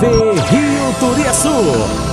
TV Rio Turiaçu.